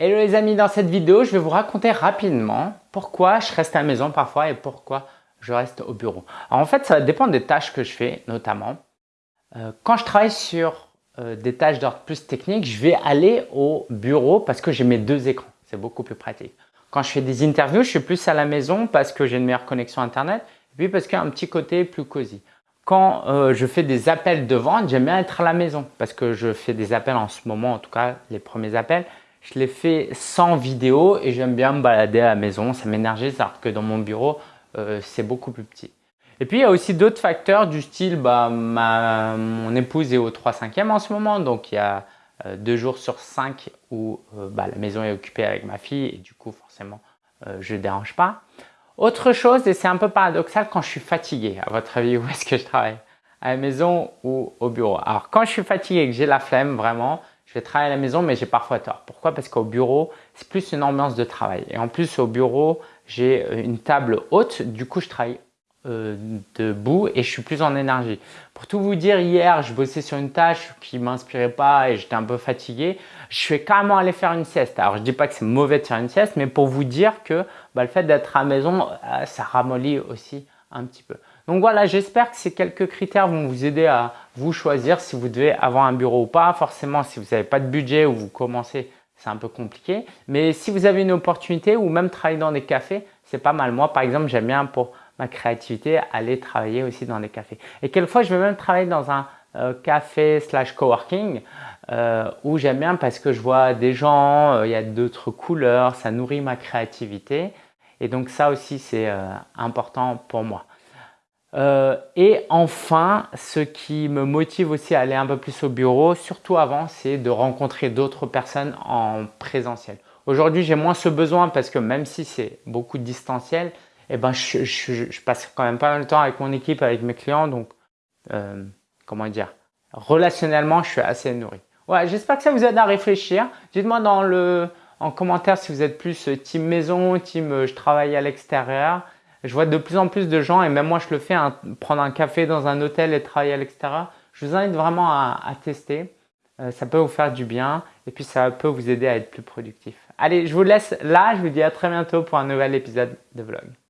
Hello les amis, dans cette vidéo, je vais vous raconter rapidement pourquoi je reste à la maison parfois et pourquoi je reste au bureau. Alors en fait, ça dépend des tâches que je fais notamment. Euh, quand je travaille sur euh, des tâches d'ordre plus technique, je vais aller au bureau parce que j'ai mes deux écrans. C'est beaucoup plus pratique. Quand je fais des interviews, je suis plus à la maison parce que j'ai une meilleure connexion Internet et puis parce qu'il y a un petit côté plus cosy. Quand euh, je fais des appels de vente, j'aime bien être à la maison parce que je fais des appels en ce moment, en tout cas les premiers appels. Je les fais sans vidéo et j'aime bien me balader à la maison, ça m'énergise alors que dans mon bureau, euh, c'est beaucoup plus petit. Et puis il y a aussi d'autres facteurs du style, bah, ma, mon épouse est au 3 5 e en ce moment, donc il y a euh, deux jours sur cinq où euh, bah, la maison est occupée avec ma fille et du coup forcément je ne dérange pas. Autre chose, et c'est un peu paradoxal quand je suis fatigué, à votre avis où est-ce que je travaille? À la maison ou au bureau? Alors quand je suis fatigué et que j'ai la flemme vraiment, je vais travailler à la maison, mais j'ai parfois tort. Pourquoi? Parce qu'au bureau, c'est plus une ambiance de travail. Et en plus, au bureau, j'ai euh, une table haute. Du coup, je travaille euh, debout et je suis plus en énergie. Pour tout vous dire, hier, je bossais sur une tâche qui m'inspirait pas et j'étais un peu fatigué. Je suis carrément allé faire une sieste. Alors, je dis pas que c'est mauvais de faire une sieste, mais pour vous dire que bah, le fait d'être à la maison, euh, ça ramollit aussi un petit peu. Donc voilà, j'espère que ces quelques critères vont vous aider à vous choisir si vous devez avoir un bureau ou pas. Forcément, si vous n'avez pas de budget ou vous commencez, c'est un peu compliqué. Mais si vous avez une opportunité ou même travailler dans des cafés, c'est pas mal. Moi, par exemple, j'aime bien pour ma créativité aller travailler aussi dans des cafés. Et quelquefois, je vais même travailler dans un euh, café slash coworking euh, où j'aime bien parce que je vois des gens, euh, il y a d'autres couleurs, ça nourrit ma créativité. Et donc ça aussi, c'est important pour moi. Euh, et enfin, ce qui me motive aussi à aller un peu plus au bureau, surtout avant, c'est de rencontrer d'autres personnes en présentiel. Aujourd'hui, j'ai moins ce besoin parce que même si c'est beaucoup distanciel, eh ben, je, je, passe quand même pas mal de temps avec mon équipe, avec mes clients. Donc, euh, comment dire, relationnellement, je suis assez nourri. Ouais, j'espère que ça vous aide à réfléchir. Dites-moi dans le, en commentaire si vous êtes plus team maison, team je travaille à l'extérieur. Je vois de plus en plus de gens, et même moi je le fais, hein, prendre un café dans un hôtel et travailler à l'extérieur. Je vous invite vraiment à, tester. Euh, ça peut vous faire du bien et puis ça peut vous aider à être plus productif. Allez, je vous laisse là. Je vous dis à très bientôt pour un nouvel épisode de vlog.